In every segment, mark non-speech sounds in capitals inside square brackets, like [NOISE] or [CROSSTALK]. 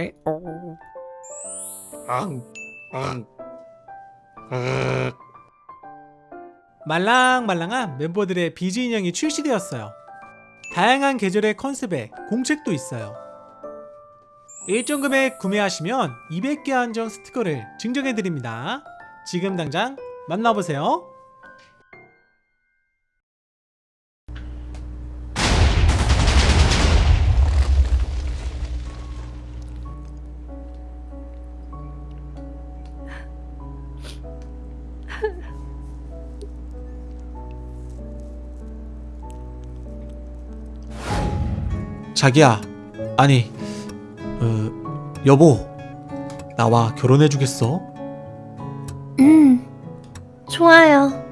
에오. 앙, 앙, 앙. 말랑말랑한 멤버들의 비즈 인형이 출시되었어요. 다양한 계절의 컨셉에 공책도 있어요. 일정 금액 구매하시면 200개 한정 스티커를 증정해드립니다. 지금 당장 만나보세요. 자기야, 아니, 어, 여보, 나와 결혼해주겠어? 음, 좋아요.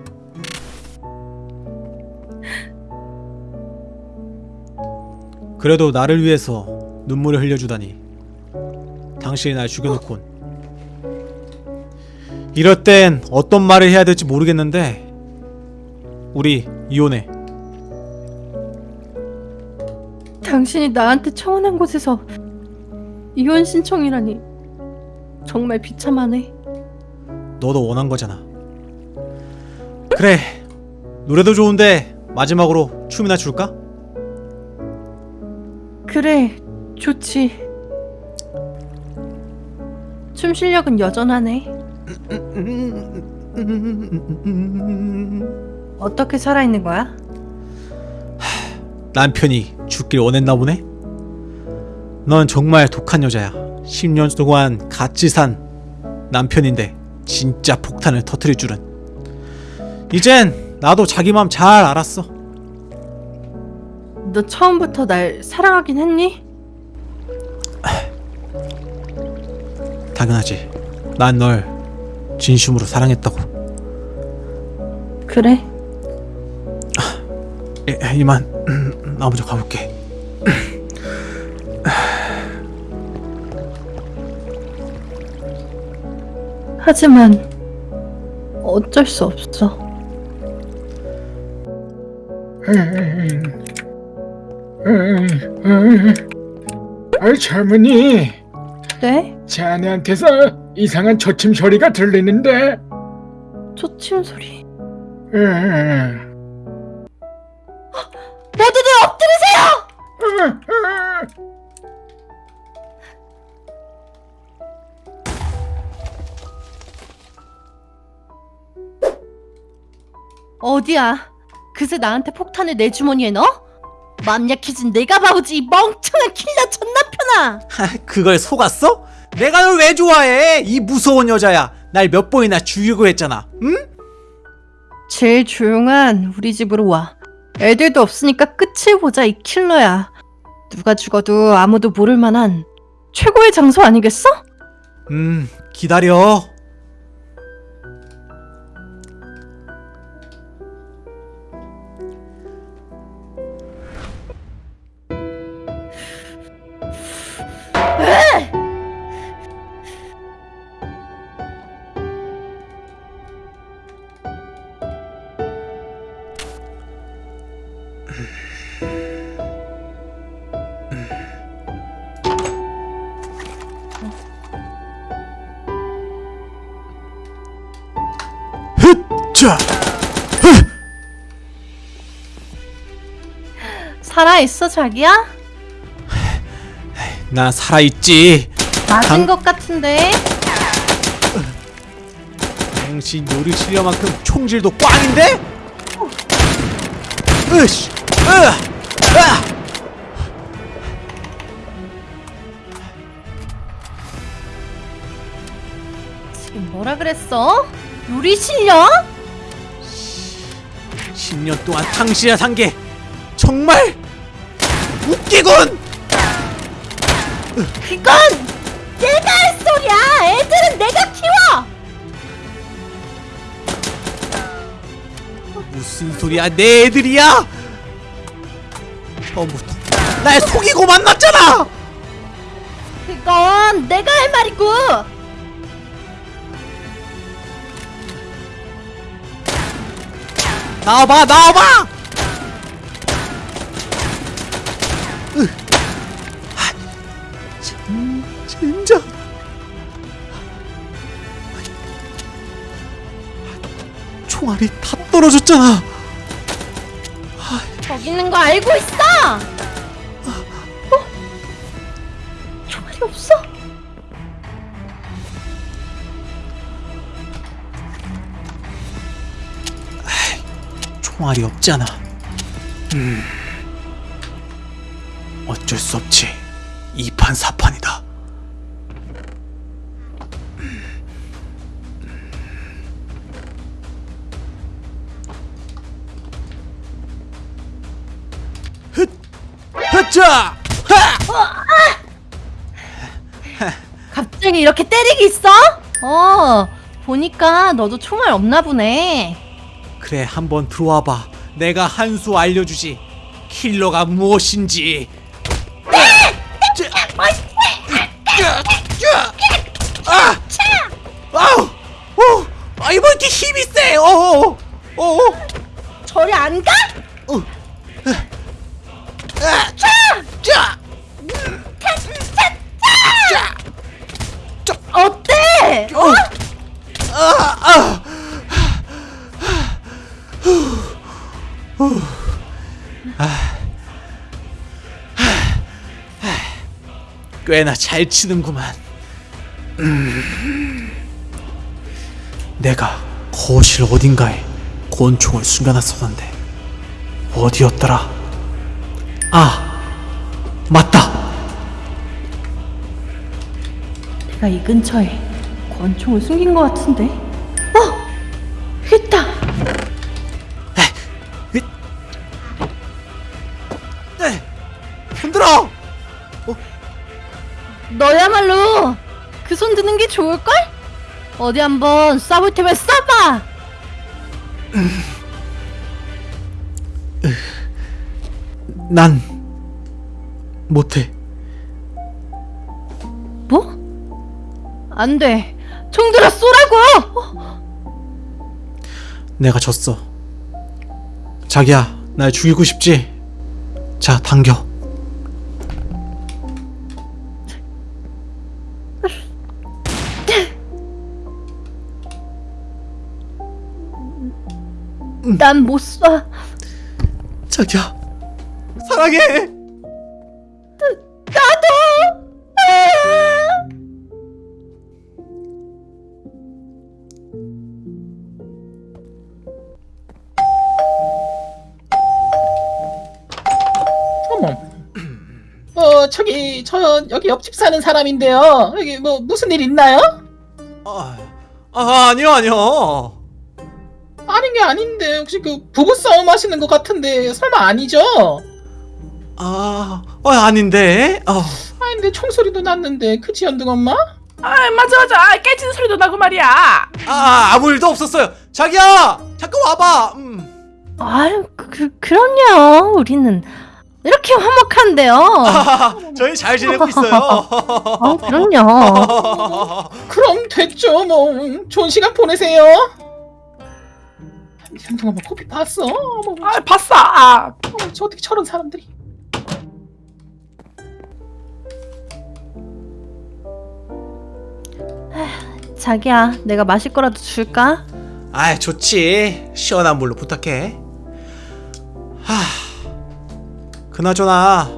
그래도 나를 위해서 눈물을 흘려주다니. 당신이 날 죽여놓곤. 이럴 땐 어떤 말을 해야 될지 모르겠는데, 우리 이혼해. 당신이 나한테 청혼한 곳에서 이혼 신청이라니 정말 비참하네. 너도 원한 거잖아. 그래, 노래도 좋은데 마지막으로 춤이나 출까? 그래, 좋지. 춤 실력은 여전하네. [LAUGHS] 어떻게 살아있는 거야? 남편이 죽길 원했나 보네? 넌 정말 독한 여자야. 10년 동안 같이 산 남편인데 진짜 폭탄을 터트릴 줄은. 이젠 나도 자기 맘 잘 알았어. 너 처음부터 날 사랑하긴 했니? 당연하지. 난 널 진심으로 사랑했다고. 그래. 예, 이만 나 먼저 가볼게. 하지만 어쩔 수 없어. 아이 젊은이 네? 자네한테서 이상한 초침 소리가 들리는데 초침 소리. 음, 어디야? 그새 나한테 폭탄을 내 주머니에 넣어? 맘 약해진 내가 바보지 이 멍청한 킬러 전남편아! 그걸 속았어? 내가 널 왜 좋아해? 이 무서운 여자야. 날 몇 번이나 죽이고 했잖아. 응? 제일 조용한 우리 집으로 와. 애들도 없으니까 끝을 보자 이 킬러야. 누가 죽어도 아무도 모를 만한 최고의 장소 아니겠어? 음, 기다려. 자, 살아 있어 자기야? 나 살아 있지. 맞은 당- 것 같은데? 당신 요리 실력만큼 총질도 꽝인데? 으씨, 으, 아! 지금 뭐라 그랬어? 요리 실력? 10년 동안 당신이랑 산 게 정말 웃기군! 그건 내가 할 소리야! 애들은 내가 키워! 무슨 소리야 내 애들이야 처음부터 날 속이고 만났잖아 그건 내가 할 말이고! 나와봐 나와봐. 총알이 다 떨어졌잖아. 저기 있는 거 알고 있어! 어? 총알이 없어? 총알이 없잖아. 음. 어쩔 수 없지. 이판사판이다! 갑자기 이렇게 때리기 있어? 어, 보니까 너도 총알 없나 보네. 그래 한번 들어와봐. 내가 한 수 알려주지. 킬러가 무엇인지. 아! 아우! 어! 아 이번 이렇게 힘이 세! 어! 어! 어! 어! 저리 안 가? 어! 아! 꽤나 잘 치는구만. 음. 내가 거실 어딘가에 권총을 숨겨놨었는데 어디였더라? 아, 맞다. 내가 이 근처에 권총을 숨긴 것 같은데? 어! 있다! 잇. 네, 흔들어. 너야말로 그 손 드는 게 좋을걸? 어디 한번 쏴볼 테면 쏴봐! 난 못해. 뭐? 안 돼. 총 들어 쏘라고! 어, 내가 졌어. 자기야, 날 죽이고 싶지? 자, 당겨. 난 못 쏴. 자기야, 사랑해. 나도! 아! 어, 저기, 저, 여기 옆집 사는 사람인데요. 여기 뭐, 무슨 일 있나요? 아, 아 아니요, 아니요. 아닌 게 아닌데, 혹시 그, 부부싸움 하시는 것 같은데, 설마 아니죠? 아, 어, 아닌데. 어, 아닌데, 총소리도 났는데, 그치, 연등 엄마? 아 맞아 맞아 아, 깨지는 소리도 나고 말이야 아, 아무 일도 없었어요. 자기야, 잠깐 와봐. 음. 아유, 그, 그럼요. 우리는 이렇게 화목한데요. 아, [LAUGHS] 저희 잘 지내고 있어요. 어, 그럼요. 그럼 됐죠, 뭐. 음, 좋은 시간 보내세요. 연등 엄마 코피 봤어? 어머, 아 봤어 아 어머, 저 어떻게 저런 사람들이. 자기야, 내가 마실 거라도 줄까? 아, 좋지. 시원한 물로 부탁해. 하, 그나저나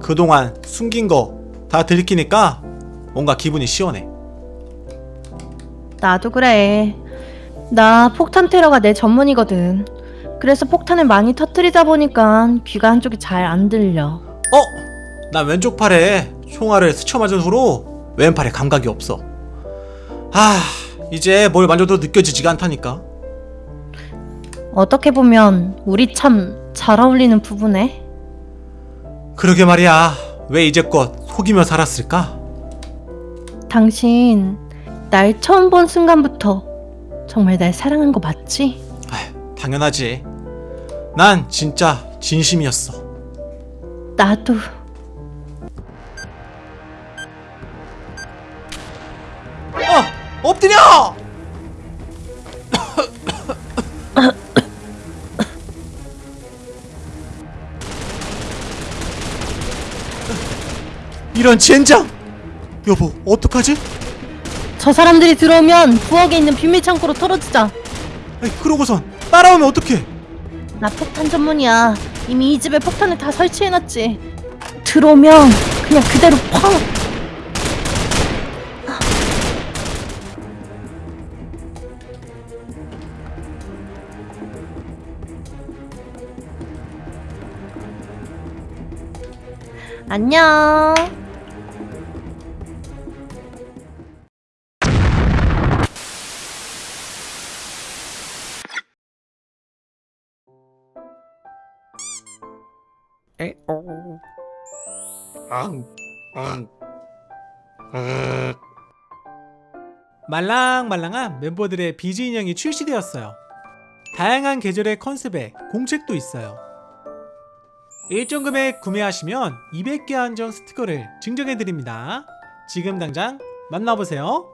그동안 숨긴 거 다 들키니까 뭔가 기분이 시원해. 나도 그래. 나 폭탄 테러가 내 전문이거든. 그래서 폭탄을 많이 터뜨리다 보니까 귀가 한쪽이 잘 안 들려. 어? 난 왼쪽 팔에 총알을 스쳐 맞은 후로 왼팔에 감각이 없어. 아, 이제 뭘 만져도 느껴지지가 않다니까. 어떻게 보면 우리 참 잘 어울리는 부부네. 그러게 말이야. 왜 이제껏 속이며 살았을까? 당신 날 처음 본 순간부터 정말 날 사랑한 거 맞지? 아휴, 당연하지. 난 진짜 진심이었어. 나도 어! 엎드려! 이런 젠장! 여보 어떡하지? 저 사람들이 들어오면 부엌에 있는 비밀 창고로 털어주자. 아니, 그러고선 따라오면 어떡해? 나 폭탄 전문이야. 이미 이 집에 폭탄을 다 설치해놨지. 들어오면 그냥 그대로 펑! 안녕. 말랑말랑한 멤버들의 비즈 인형이 출시되었어요. 다양한 계절의 컨셉에 공책도 있어요. 일정 금액 구매하시면 200개 한정 스티커를 증정해드립니다. 지금 당장 만나보세요.